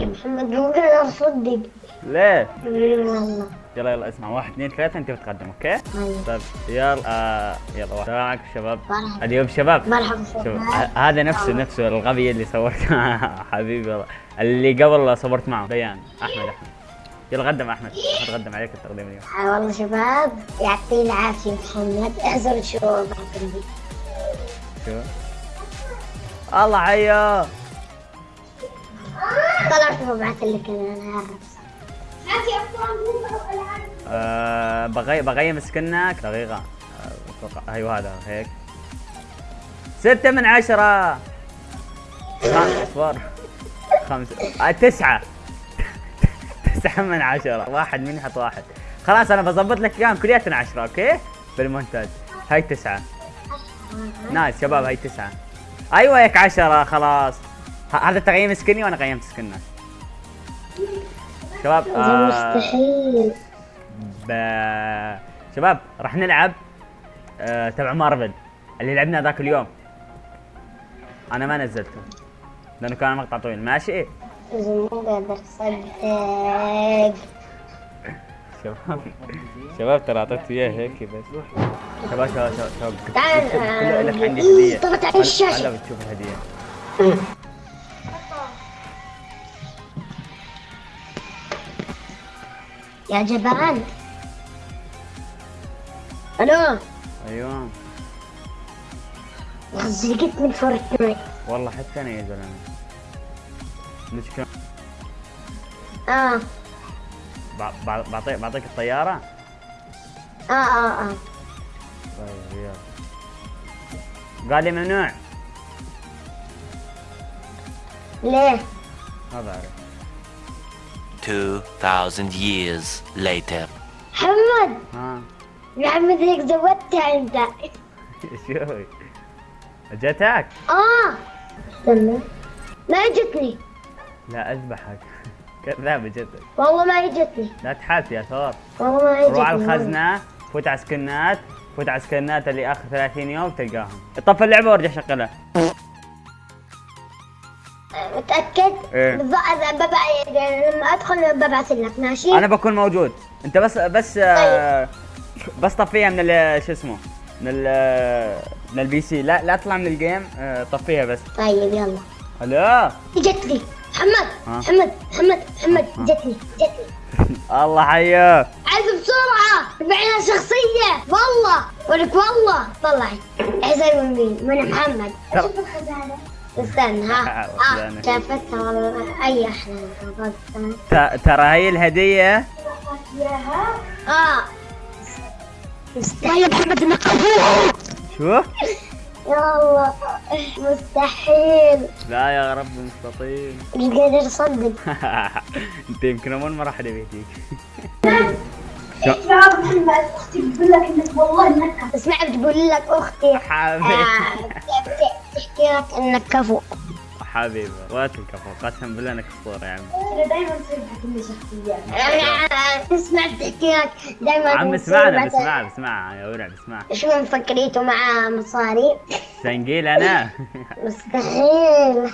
محمد ممكن اصدق ليه؟ والله. يلا يلا اسمع. واحد اثنين ثلاثة انت بتقدم أوكي؟ طيب. طيب يلا آه يلا واحد. عليكم شباب؟ مرحبا. اليوم شباب. مرحبا هذا نفسه نفسه الغبي اللي صورت معه حبيبي والله. اللي قبل صورت معه بيان. أحمد أحمد. يلا قدم أحمد. قدم عليك التقديم اليوم. آه والله شباب يعطيه العافية محمد. اعذر شو؟ شو؟ الله حيا طلعت وبعث لك أنا. آه بغي بغيم سكنك دقيقة أتوقع أيوه هذا هيك. ستة من عشرة. أصبر. خمسة آه تسعة. تسعة من عشرة. واحد من يحط واحد خلاص أنا بظبط لك إياهم. كلياتنا عشرة أوكي؟ بالمونتاج. هاي تسعة. nice شباب هاي تسعة. أيوه هيك عشرة. خلاص. هذا تقييم skin ي وأنا قيمت سكنك. شباب آه مستحيل. ب... شباب راح نلعب آه تبع مارفل اللي لعبنا ذاك اليوم. أنا ما نزلته لأنه كان مقطع طويل. ماشي. اصدق شباب شباب ترى أعطيت اياه هيك بس. شباب شباب شباب شباب تعال، آه، لك عندي هدية. ضغط على هلا- الشاشة. هلا بتشوف الهدية. يا جبان. ألو. أيوه. من فورتنايت. والله حتى أنا يا زلمة. مشكلة آه. بع- بع- بعطيك بعطيك الطيارة؟ آه آه آه. طيب يلا. قال لي ممنوع ليه؟ ما بعرف 2,000 years later. محمد! ها؟ محمد هيك زودتها أنت. شوي. جتك آه. استنى. ما اجتني لا أذبحك. كذاب جتك والله ما اجتني لا تحاس يا ثور والله ما اجتني روح على الخزنة فوت على skin ات فوت على skin ات اللي آخر 30 يوم تلقاهم. طفي اللعبة وارجع شغلها. متأكد؟ إيه. بالضبط ببع- لما أدخل ببعث لك ماشي؟ أنا بكون موجود. أنت بس بس آه، بس طفيها من شو اسمه؟ من ال من ال PC لا لا تطلع من ال game آه، طفيها بس. طيب يلا. ألو جتني محمد؟ محمد محمد محمد؟ جتني جتني. الله حياك. عايز بسرعة بعنا شخصية. والله ولك والله طلعي حسين من مين؟ من محمد؟ شوف الخزانة. استنى ها. آه خزانة. شافتها والله. أي أحلى ترى هي الهدية؟ آه. مستحيل محمد انك شو يا الله مستحيل. لا يا رب مستطيل. مش قادر أصدق. أنت يمكن أول مرة حدا بيهديك يا محمد أختي بتقول لك إنك والله إنك اسمع بتقول لك أختي. حبيبي. آه، بتحكي لك إنك كفو. حبيبي. وقت الكفو قسم بالله إنك أسطورة يا عم أنا دائما تصير كل شخصيات تسمع بتحكي لك دائما عم اسمعنا بسمعها بسمعها يا ورع بسمعها شو مفكريته مع مصاري؟ سنقيل أنا. مستحيل.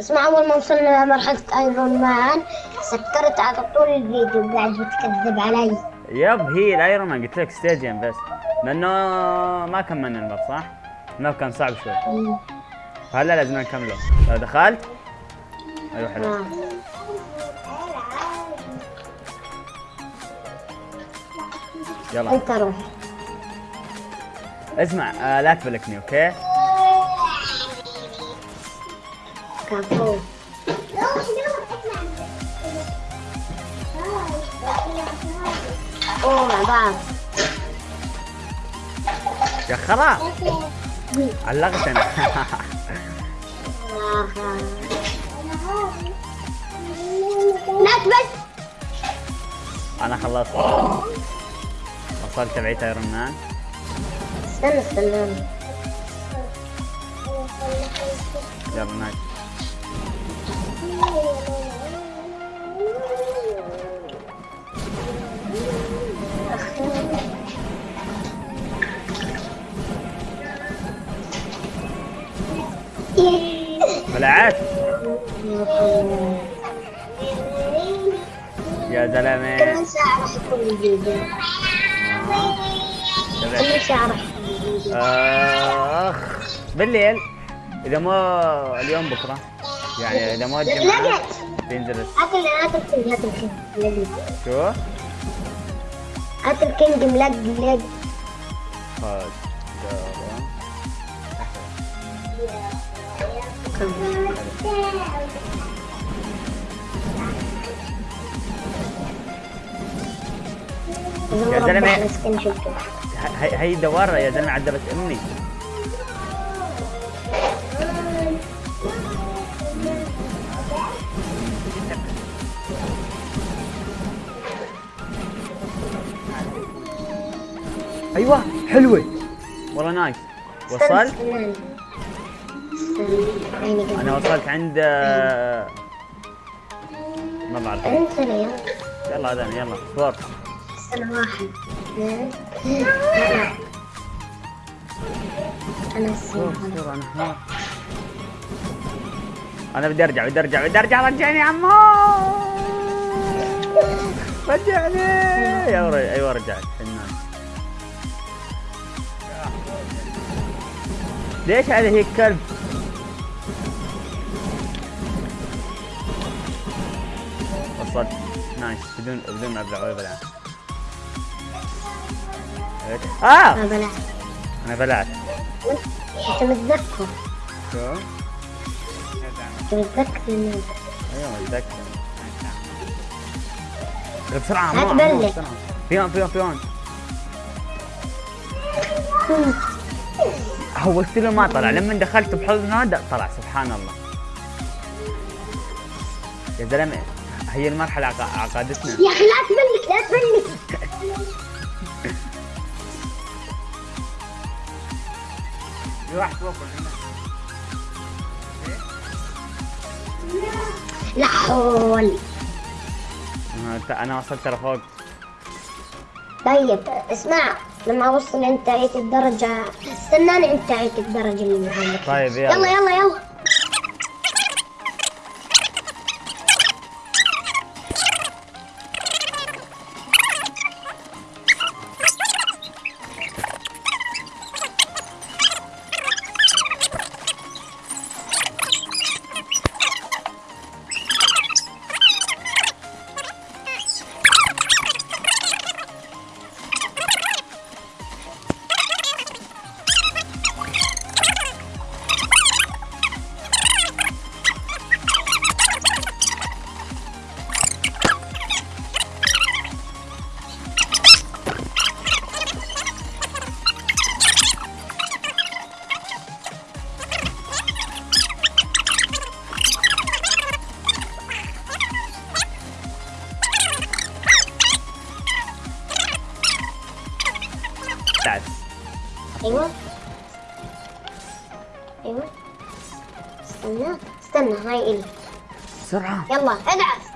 اسمع أول ما وصلنا لمرحلة أيرون مان سكرت على طول الفيديو قاعد بتكذب علي. yep هي ال Iron Man قلت لك stage ين بس لأنه ما كملنا ال map صح؟ ال map كان صعب شوي. هلا لازم نكمله. لو دخلت أيوه حلو آه. يلا. أنت روح. اسمع آه لا تبلكني okay؟ كفو. أوه مع بعض يا خلاص علقت أنا لا بس. أنا خلصت. وصلت تبعيت Iron Man استنى استنى. يلا nice بلعت يا زلمة. كم ساعة راح يكون راح يكون بالليل إذا ما اليوم بكرة يعني إذا ما الجمعة بينزل هات هات شو؟ هات الكينج ملق ملق يا شفته هي هي دوار يا زلمة عذبت امي أيوه حلوة. والله نايس. وصلت أنا وصلت عند ما بعرف. يلا. هذا يلا صور. استنى واحد. أنا أنا بدي أرجع بدي أرجع بدي أرجع. رجعني يا عمو! رجعني! أيوه أيوه رجعت. فنان. ليش هذا هيك كلب وصلت نايس. بدون بدون ما أبلع ولا بلع آه! ما بلعت أنا بلعت أنت متذكر. شو؟ انت متذكر أيوه متذكر. بسرعة تبلع. مو بسرعة. بيون بيون بيون هوست له ما طلع. لما دخلت بحضنه طلع. سبحان الله. يا زلمة. هي المرحلة عق- عقدتنا. يا أخي لا تبلك لا تبلك. في واحد فوق لا؟ حول. أنا وصلت ترى فوق طيب اسمع لما أوصل انت عيت الدرجة استناني انت عيت الدرجة اللي عندك طيب يلا. يلا يلا يلا. تعال أيوه. أيوه. استنى استنى هاي إلي. بسرعة. يلا ادعس.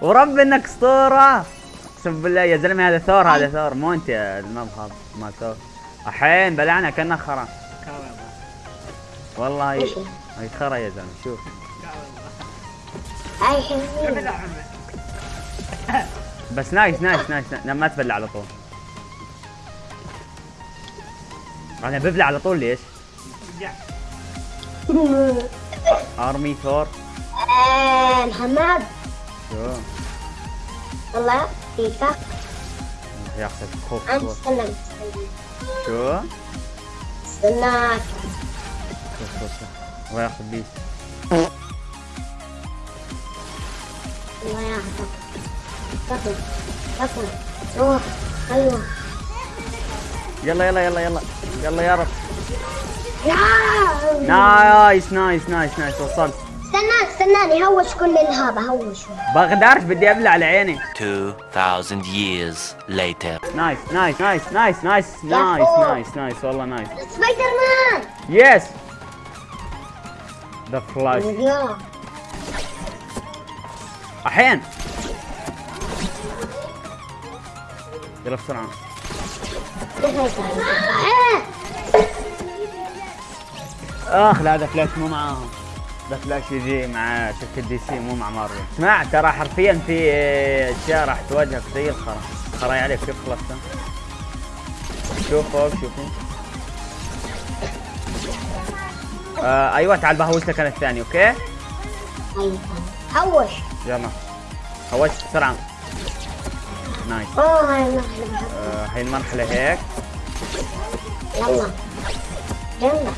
ورب إنك أسطورة. اقسم بالله يا زلمة هذا ثور هذا ثور. مو أنت يا المبخض ما ثور. الحين بلعنا كنا خرا. والله هي هي؟ خرا يا زلمة شوف. هاي حلوين. بس نايس نايس نايس, نايس. ما تبلع على طول. أنا ببلع على طول ليش؟ أرمي ثور. آه، الحماد شو؟ والله ياخذ خوف انت خوف شو؟ استناك شوف شوف الله ياخذ الله ياخذك. روح أيوه يلا يلا يلا يلا. يلا يا رب. nice nice nice nice وصلت. استنى استناني هوش كل الهذا هوش بقدرش بدي أبلع على عيني 2,000 years later. nice nice nice nice nice nice. nice nice والله nice. Spider-Man! yes The Flash الحين. يلا بسرعة. آه. اخ لا هذا فلاش مو معاهم. The Flash يجي مع شركة DC مو مع مارفل اسمع ترى حرفيا في أشياء راح تواجهك زي الخرا. خراي عليك كيف خلصتها شوف فوق شوفوا آه أيوه تعال بهوش لك أنا الثاني okay؟ أيوه هوش. يلا. هوشت بسرعة. nice. اوه هاي المرحلة بحبها آه هاي المرحلة هيك. يلا. يلا.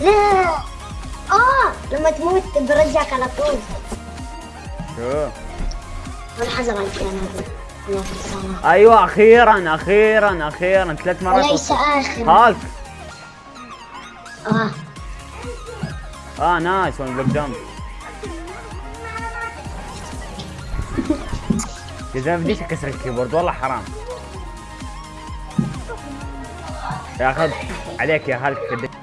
لا آه لما تموت برجعك على طول. شو؟ والحذر على الكلام هذا. أيوه أخيرا أخيرا أخيرا. ثلاث مرات وليس وصلت. آخر. هالك. آه. آه nice. one block jump؟ يا زلمة بديش أكسر ال keyboard. والله حرام. ياخذ عليك يا هالك.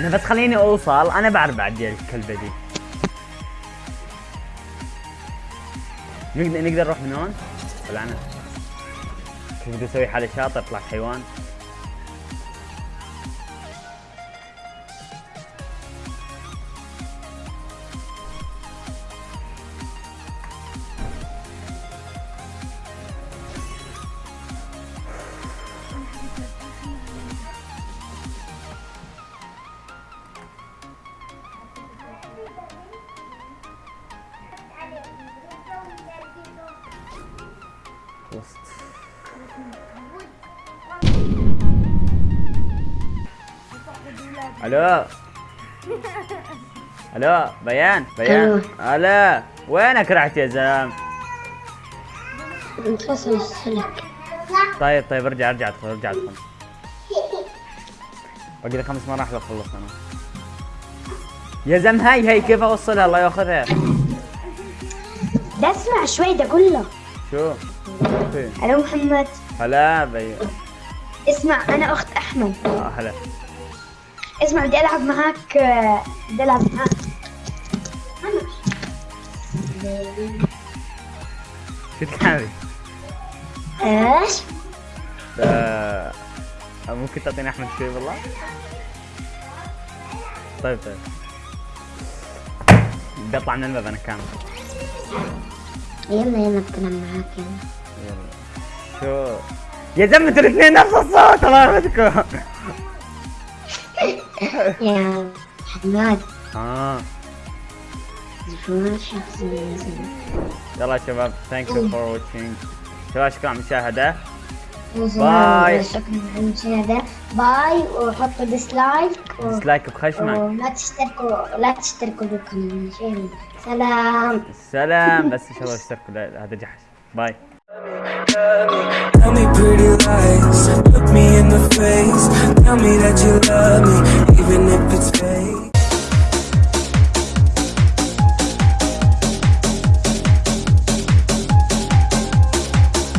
أنا بس خليني أوصل. أنا بعرف بعدي الكلبة دي. نقدر نقدر نروح من هون؟ ولا أنا؟ كيف بدي أسوي حالي شاطر؟ طلعت حيوان. ألو. ألو بيان بيان. ألو وينك رحت يا زلمه انفصل السلك. طيب طيب ارجع ارجع ادخل ارجع ادخل. باقي لي خمس مراحل أخلص أنا. يا زلمه هاي هاي كيف أوصلها؟ الله يأخذها. ده اسمع شوي ده كله شو؟ ألو محمد. هلا بيان. اسمع أنا أخت أحمد. آه هلا. اسمع بدي ألعب معاك بدي ألعب معاك. شو تلعبي؟ إيش؟ ممكن تعطيني أحمد شوي والله؟ طيب طيب. بدي أطلع من الباب أنا كامل. يلا يلا بتلعب معاك يلا. يلا. شو؟ يا زلمة أنتوا الاثنين نفس الصوت الله يرحمكم يا حماد. آه. يلا شباب thank you for watching شباب شكرا على المشاهدة. bye. شكرا على المشاهدة. bye وحطوا dislike. dislike بخشمك. ولا تشتركوا لا تشتركوا بالقناة. ماشي؟ سلام. سلام. بس شباب اشتركوا لا، هذا جحش. باي Tell me pretty lies, look me in the face. Tell me that you love me, even if it's fake.